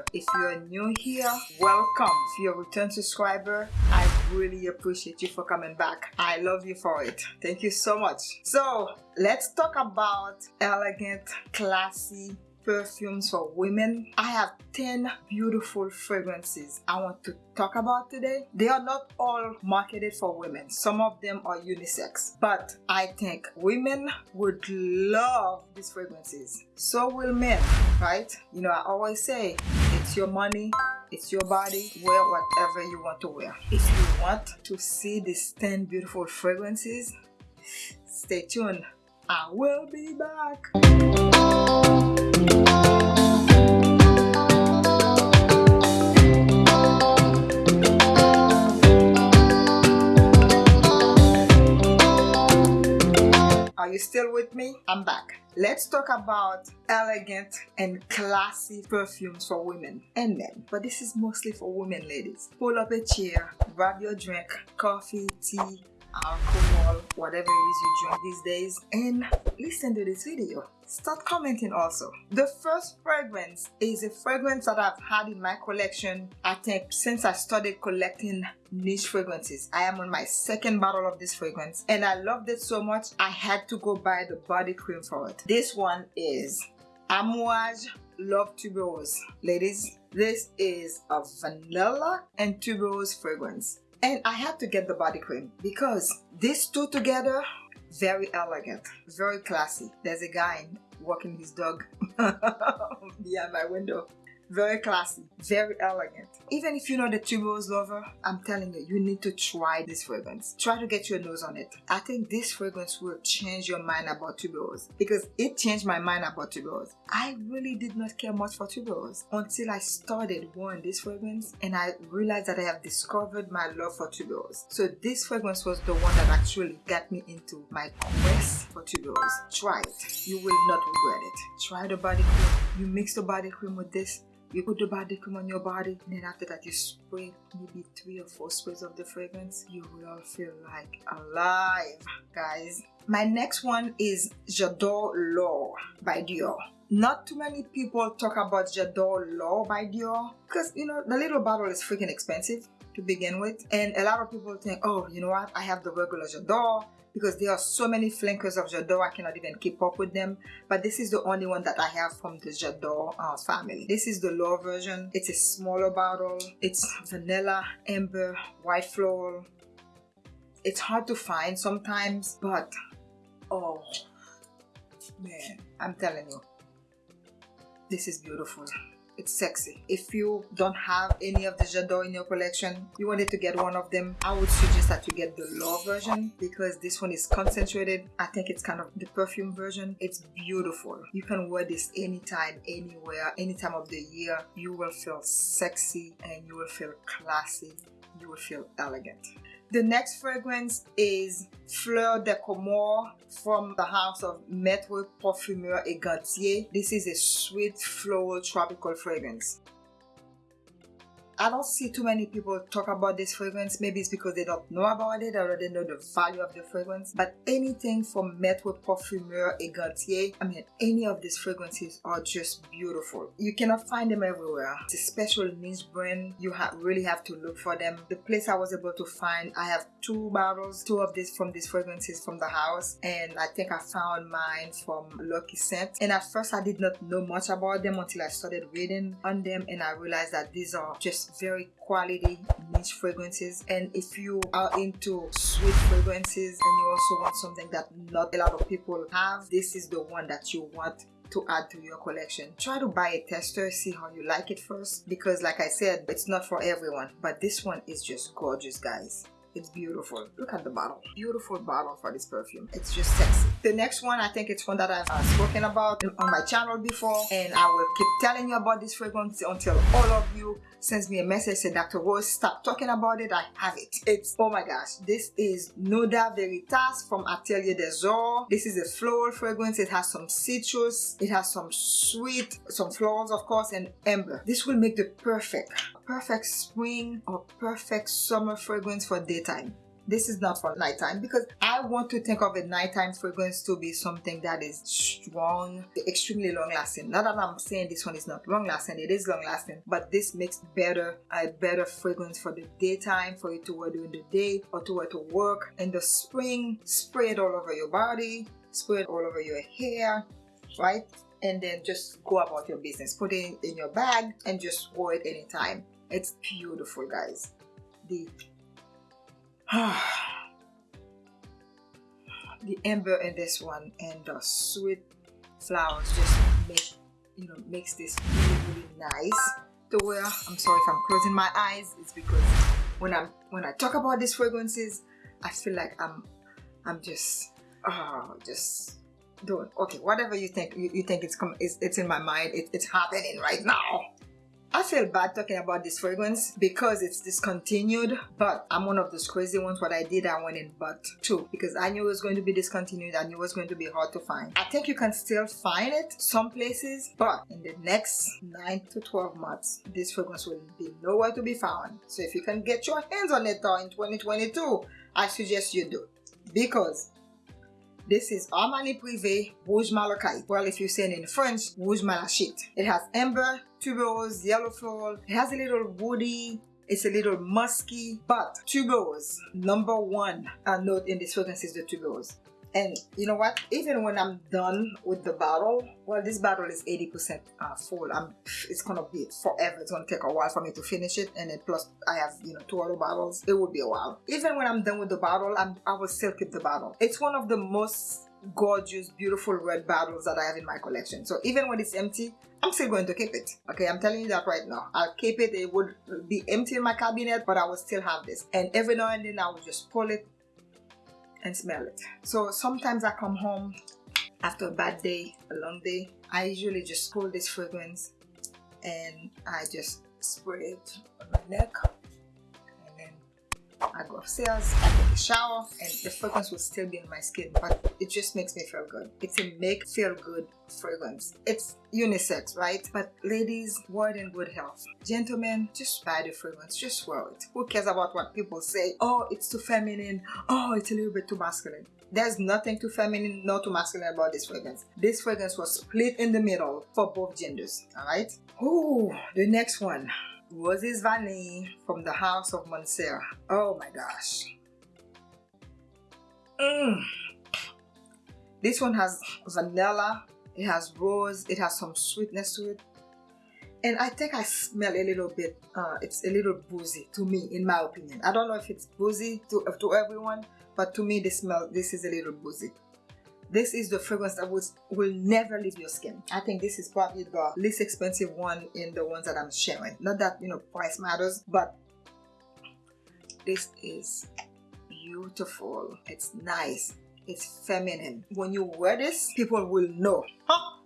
Corner. If you're new here, welcome. If you're a return subscriber, I really appreciate you for coming back. I love you for it. Thank you so much. So let's talk about elegant, classy, perfumes for women. I have 10 beautiful fragrances I want to talk about today. They are not all marketed for women. Some of them are unisex. But I think women would love these fragrances. So will men, right? You know, I always say, it's your money, it's your body wear whatever you want to wear. If you want to see these 10 beautiful fragrances stay tuned. I will be back Are you still with me? I'm back. Let's talk about elegant and classy perfumes for women and men. But this is mostly for women, ladies. Pull up a chair, grab your drink, coffee, tea, alcohol, whatever it is you drink these days, and listen to this video. Start commenting also. The first fragrance is a fragrance that I've had in my collection, I think, since I started collecting niche fragrances. I am on my second bottle of this fragrance, and I loved it so much, I had to go buy the body cream for it. This one is Amouage Love Tuberose. Ladies, this is a vanilla and tuberose fragrance and I had to get the body cream because these two together very elegant very classy. There's a guy walking his dog behind my window very classy. Very elegant. Even if you're not a tuberose lover i'm telling you you need to try this fragrance. Try to get your nose on it. I think this fragrance will change your mind about tuberose. Because it changed my mind about tuberose. I really did not care much for tuberose until i started wearing this fragrance and i realized that i have discovered my love for tuberose. So this fragrance was the one that actually got me into my quest for tuberose. Try it. You will not regret it. Try the body cream. You mix the body cream with this you put the body cream on your body and then after that you spray maybe three or four sprays of the fragrance you will feel like alive guys my next one is J'adore L'Or by Dior. Not too many people talk about J'adore L'Or by Dior because you know the little bottle is freaking expensive to begin with and a lot of people think oh you know what? I have the regular J'adore because there are so many flankers of J'adore I cannot even keep up with them. But this is the only one that I have from the J'adore uh, family. This is the L'Or version. It's a smaller bottle. It's vanilla amber white floral. It's hard to find sometimes but oh man. I'm telling you this is beautiful. It's sexy. If you don't have any of the J'adore in your collection you wanted to get one of them I would suggest that you get the L'Or version because this one is concentrated. I think it's kind of the perfume version. It's beautiful. You can wear this anytime anywhere any time of the year. You will feel sexy and you will feel classy. You will feel elegant the next fragrance is Fleur de Comore from the house of Maître Parfumeur et Gantier. This is a sweet floral tropical fragrance. I don't see too many people talk about this fragrance. Maybe it's because they don't know about it or they know the value of the fragrance. But anything from Maître Parfumeur et Gantier, I mean, any of these fragrances are just beautiful. You cannot find them everywhere. It's a special niche brand. You ha really have to look for them. The place I was able to find, I have two bottles, two of these from these fragrances from the house. And I think I found mine from Lucky Scent. And at first I did not know much about them until I started reading on them and I realized that these are just very quality niche fragrances and if you are into sweet fragrances and you also want something that not a lot of people have this is the one that you want to add to your collection. Try to buy a tester, see how you like it first because like I said, it's not for everyone, but this one is just gorgeous guys. It's beautiful. Look at the bottle. Beautiful bottle for this perfume. It's just sexy. The next one, I think it's one that I've uh, spoken about on my channel before and I will keep telling you about this fragrance until all of you sends me a message say Dr. Rose stop talking about it. I have it. It's oh my gosh this is Nuda Veritas from Atelier des Ors this is a floral fragrance. It has some citrus. It has some sweet some florals of course and amber. This will make the perfect perfect spring or perfect summer fragrance for daytime this is not for nighttime because I want to think of a nighttime fragrance to be something that is strong, extremely long lasting. Not that I'm saying this one is not long lasting, it is long lasting, but this makes better a better fragrance for the daytime, for you to wear during the day or to wear to work. In the spring, spray it all over your body, spray it all over your hair, right? And then just go about your business. Put it in your bag and just wear it anytime. It's beautiful, guys. The the amber in this one and the sweet flowers just make you know makes this really really nice to wear. I'm sorry if I'm closing my eyes. It's because when I'm when I talk about these fragrances, I feel like I'm I'm just oh just doing okay whatever you think you, you think it's come it's, it's in my mind it, it's happening right now I feel bad talking about this fragrance because it's discontinued, but I'm one of those crazy ones. What I did, I went in but two because I knew it was going to be discontinued. I knew it was going to be hard to find. I think you can still find it some places, but in the next 9 to 12 months, this fragrance will be nowhere to be found. So if you can get your hands on it though in 2022, I suggest you do because this is Armani Privé Rouge Malachite. Well, if you're saying in French, Rouge Malachite. It has amber, tuberose, yellow floral. It has a little woody, it's a little musky, but tuberose, number one uh, note in this fragrance is the tuberose. And you know what? Even when I'm done with the bottle, well, this bottle is 80% uh, full. I'm, it's gonna be forever. It's gonna take a while for me to finish it. And then plus I have, you know, two other bottles. It will be a while. Even when I'm done with the bottle, I'm, I will still keep the bottle. It's one of the most gorgeous, beautiful red bottles that I have in my collection. So even when it's empty, I'm still going to keep it. Okay, I'm telling you that right now. I'll keep it. It would be empty in my cabinet, but I will still have this. And every now and then I will just pull it and smell it. So sometimes I come home after a bad day, a long day. I usually just pull this fragrance and I just spray it on my neck I go upstairs, I take a shower, and the fragrance will still be on my skin, but it just makes me feel good. It's a make feel good fragrance. It's unisex, right? But ladies, it in good health. Gentlemen, just buy the fragrance, just wear it. Who cares about what people say? Oh, it's too feminine. Oh, it's a little bit too masculine. There's nothing too feminine nor too masculine about this fragrance. This fragrance was split in the middle for both genders, alright? Ooh, the next one. Roses Vanille from the House of Mancera. Oh my gosh. Mm. This one has vanilla, it has rose, it has some sweetness to it. And I think I smell a little bit, uh, it's a little boozy to me, in my opinion. I don't know if it's boozy to, to everyone, but to me, this smell, this is a little boozy this is the fragrance that will, will never leave your skin. I think this is probably the least expensive one in the ones that I'm sharing. Not that, you know, price matters, but this is beautiful. It's nice. It's feminine. When you wear this, people will know. Huh?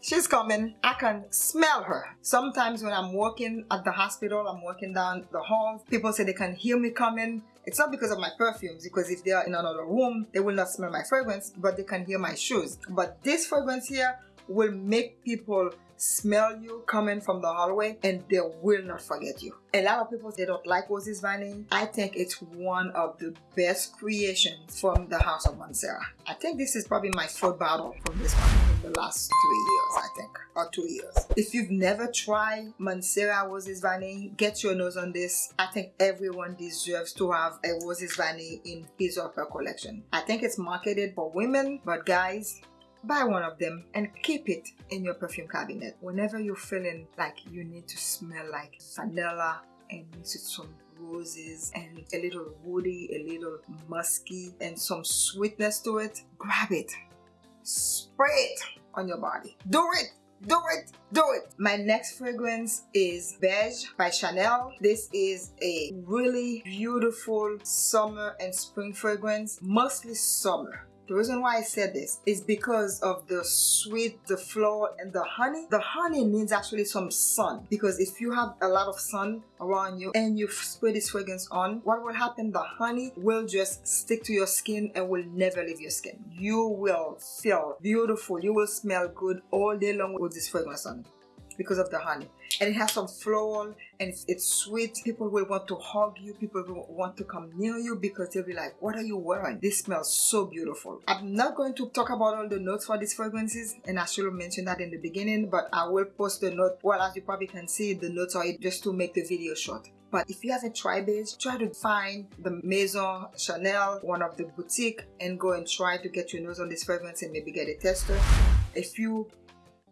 She's coming. I can smell her. Sometimes when I'm walking at the hospital, I'm walking down the hall, people say they can hear me coming. It's not because of my perfumes, because if they are in another room, they will not smell my fragrance, but they can hear my shoes. But this fragrance here will make people smell you coming from the hallway and they will not forget you. A lot of people they don't like Roses Vanille. I think it's one of the best creations from the House of Mancera. I think this is probably my fourth bottle from this one in the last three years, I think, or two years. If you've never tried Mancera Roses Vanille, get your nose on this. I think everyone deserves to have a Roses Vanille in his or her collection. I think it's marketed for women, but guys, buy one of them and keep it in your perfume cabinet. Whenever you're feeling like you need to smell like vanilla and mix with some roses and a little woody a little musky and some sweetness to it grab it. Spray it on your body. Do it do it do it. My next fragrance is beige by chanel. This is a really beautiful summer and spring fragrance mostly summer the reason why I said this is because of the sweet, the flower, and the honey. The honey needs actually some sun because if you have a lot of sun around you and you spray this fragrance on, what will happen? The honey will just stick to your skin and will never leave your skin. You will feel beautiful. You will smell good all day long with this fragrance on. Because of the honey. And it has some floral and it's, it's sweet. People will want to hug you. People will want to come near you because they'll be like what are you wearing? This smells so beautiful. I'm not going to talk about all the notes for these fragrances and i should have mentioned that in the beginning but i will post the note. Well as you probably can see the notes are just to make the video short. But if you haven't tried this, try to find the Maison Chanel, one of the boutique, and go and try to get your nose on this fragrance and maybe get a tester. If you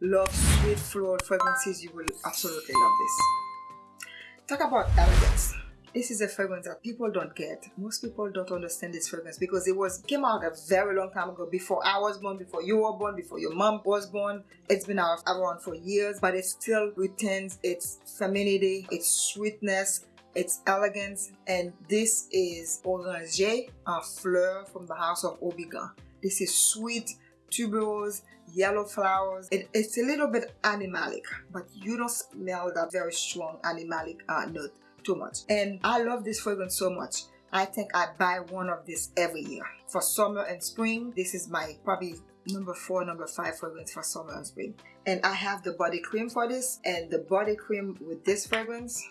love sweet floral fragrances, you will absolutely love this. Talk about elegance. This is a fragrance that people don't get. Most people don't understand this fragrance because it was came out a very long time ago. Before I was born, before you were born, before your mom was born. It's been around for years, but it still retains its femininity, its sweetness, its elegance. And this is Oranger en Fleur from the house of Houbigant. This is sweet tuberose yellow flowers. It, it's a little bit animalic but you don't smell that very strong animalic uh, note too much. And I love this fragrance so much. I think I buy one of this every year. For summer and spring this is my probably number four number five fragrance for summer and spring. And I have the body cream for this. And the body cream with this fragrance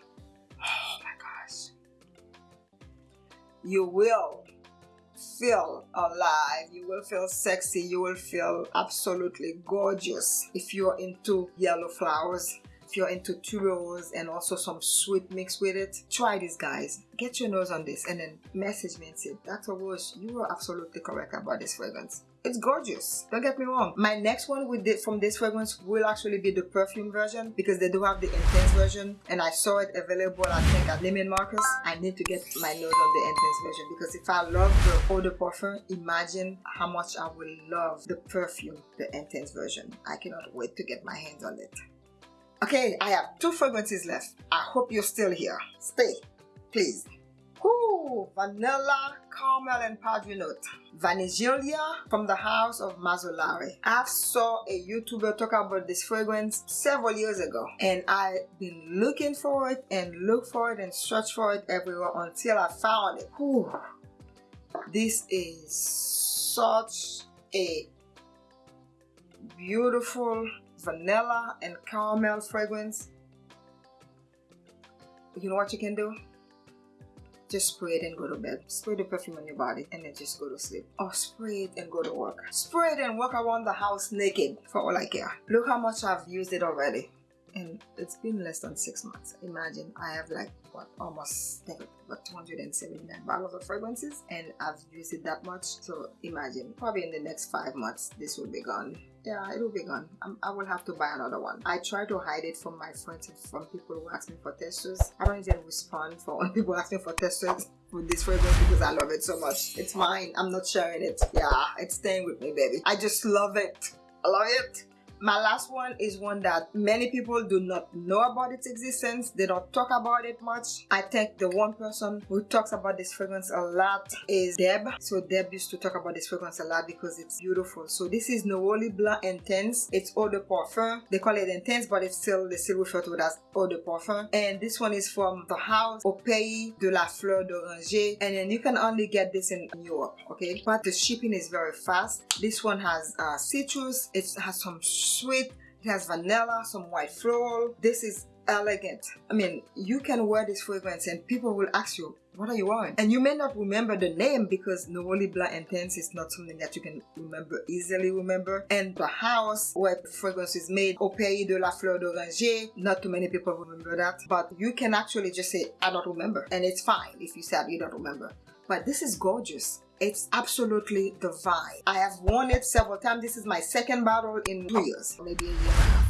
oh my gosh. You will feel alive you will feel sexy you will feel absolutely gorgeous if you're into yellow flowers if you're into tuberose and also some sweet mix with it. Try this guys. Get your nose on this and then message me and say dr Rose you are absolutely correct about this fragrance it's gorgeous don't get me wrong my next one with it from this fragrance will actually be the perfume version because they do have the intense version and i saw it available i think at Neiman Marcus i need to get my nose on the intense version because if i love the eau de parfum imagine how much i will love the perfume the intense version i cannot wait to get my hands on it Okay, I have two fragrances left. I hope you're still here. Stay, please. Vanilla, caramel, and padre note. Vaniglia from the house of Mazzolari. I saw a YouTuber talk about this fragrance several years ago and I've been looking for it and look for it and search for it everywhere until I found it. This is such a beautiful vanilla and caramel fragrance you know what you can do just spray it and go to bed. Spray the perfume on your body and then just go to sleep. Or spray it and go to work. Spray it and walk around the house naked for all I care. Look how much I've used it already and it's been less than six months. Imagine I have like what almost about 279 bottles of fragrances and I've used it that much. So imagine probably in the next five months this will be gone. Yeah it will be gone. I'm, i will have to buy another one. I try to hide it from my friends and from people who ask me for testers. I don't even respond for people ask me for testers with this fragrance because i love it so much. It's mine. I'm not sharing it. Yeah it's staying with me baby. I just love it. I love it my last one is one that many people do not know about its existence. They don't talk about it much. I think the one person who talks about this fragrance a lot is Deb. So Deb used to talk about this fragrance a lot because it's beautiful. So this is Neroli Blanc Intense. It's eau de parfum. They call it intense, but it's still they still refer to it as eau de parfum. And this one is from the house Au Pays de la Fleur d'Oranger. And then you can only get this in Europe, okay? But the shipping is very fast. This one has uh, citrus. It has some sweet. It has vanilla some white floral. This is elegant. I mean you can wear this fragrance and people will ask you what are you wearing? And you may not remember the name because Neroli Blanc Intense is not something that you can remember easily remember. And the house where the fragrance is made Au Pays de la Fleur d'Oranger not too many people remember that. But you can actually just say I don't remember. And it's fine if you said you don't remember. But this is gorgeous it's absolutely divine. I have worn it several times. This is my second bottle in two years, maybe a year.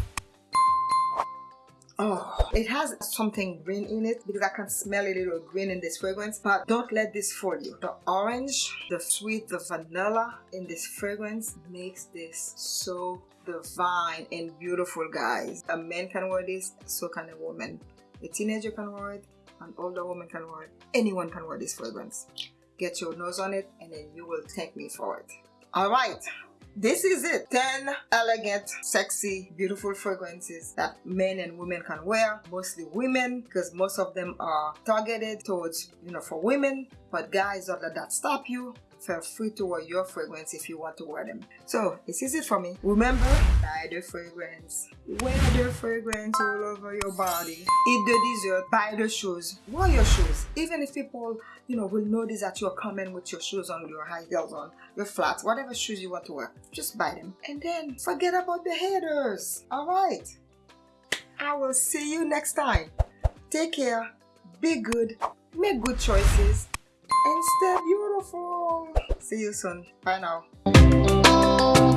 Oh, it has something green in it because I can smell a little green in this fragrance. But don't let this fool you. The orange, the sweet, the vanilla in this fragrance makes this so divine and beautiful, guys. A man can wear this, so can a woman. A teenager can wear it, an older woman can wear it. Anyone can wear this fragrance get your nose on it and then you will thank me for it. All right this is it. 10 elegant sexy beautiful fragrances that men and women can wear mostly women because most of them are targeted towards you know for women. But guys don't let that stop you feel free to wear your fragrance if you want to wear them. So this is it for me. Remember, buy the fragrance. Wear the fragrance all over your body. Eat the dessert. Buy the shoes. Wear your shoes. Even if people, you know, will notice that you're coming with your shoes on, your high heels on, your flats, whatever shoes you want to wear, just buy them. And then forget about the haters. Alright. I will see you next time. Take care. Be good. Make good choices and stay beautiful. See you soon. Bye now.